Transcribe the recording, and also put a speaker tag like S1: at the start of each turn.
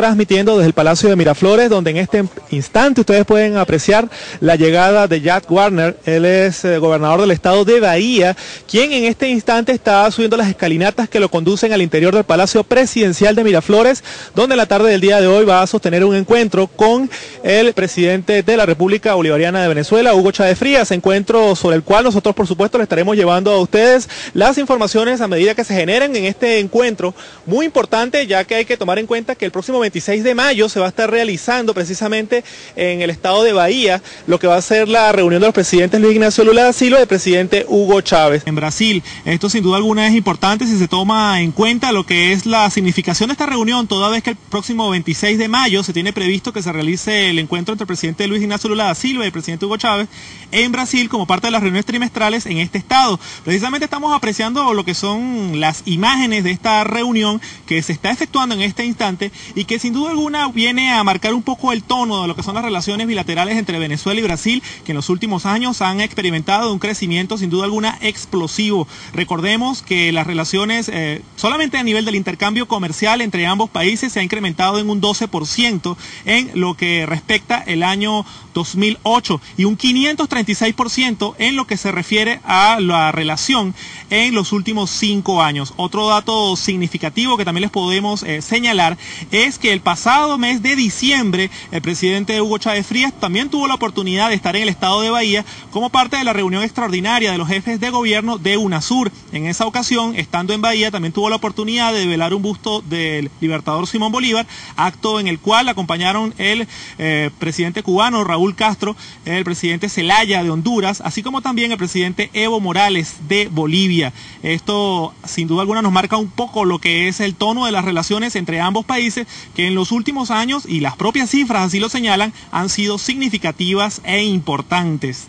S1: transmitiendo desde el Palacio de Miraflores, donde en este instante ustedes pueden apreciar la llegada de Jack Warner. Él es eh, gobernador del estado de Bahía, quien en este instante está subiendo las escalinatas que lo conducen al interior del Palacio Presidencial de Miraflores, donde en la tarde del día de hoy va a sostener un encuentro con el presidente de la República Bolivariana de Venezuela, Hugo Chávez Frías, encuentro sobre el cual nosotros por supuesto le estaremos llevando a ustedes las informaciones a medida que se generen en este encuentro, muy importante ya que hay que tomar en cuenta que el próximo 26 de mayo se va a estar realizando precisamente en el estado de Bahía lo que va a ser la reunión de los presidentes Luis Ignacio Lula da Silva y el presidente Hugo Chávez. En Brasil, esto sin duda alguna es importante si se toma en cuenta lo que es la significación de esta reunión, toda vez que el próximo 26 de mayo se tiene previsto que se realice el encuentro entre el presidente Luis Ignacio Lula da Silva y el presidente Hugo Chávez en Brasil como parte de las reuniones trimestrales en este estado. Precisamente estamos apreciando lo que son las imágenes de esta reunión que se está efectuando en este instante y que sin duda alguna viene a marcar un poco el tono de lo que son las relaciones bilaterales entre Venezuela y Brasil, que en los últimos años han experimentado un crecimiento sin duda alguna explosivo. Recordemos que las relaciones eh, solamente a nivel del intercambio comercial entre ambos países se ha incrementado en un 12% en lo que respecta el año 2008 y un 536% en lo que se refiere a la relación en los últimos cinco años. Otro dato significativo que también les podemos eh, señalar es que el pasado mes de diciembre el presidente Hugo Chávez Frías también tuvo la oportunidad de estar en el estado de Bahía como parte de la reunión extraordinaria de los jefes de gobierno de UNASUR. En esa ocasión, estando en Bahía, también tuvo la oportunidad de velar un busto del libertador Simón Bolívar, acto en el cual acompañaron el eh, presidente cubano Raúl Castro, el presidente Zelaya de Honduras, así como también el presidente Evo Morales de Bolivia. Esto sin duda alguna nos marca un poco lo que es el tono de las relaciones entre ambos países que en los últimos años, y las propias cifras así lo señalan, han sido significativas e importantes.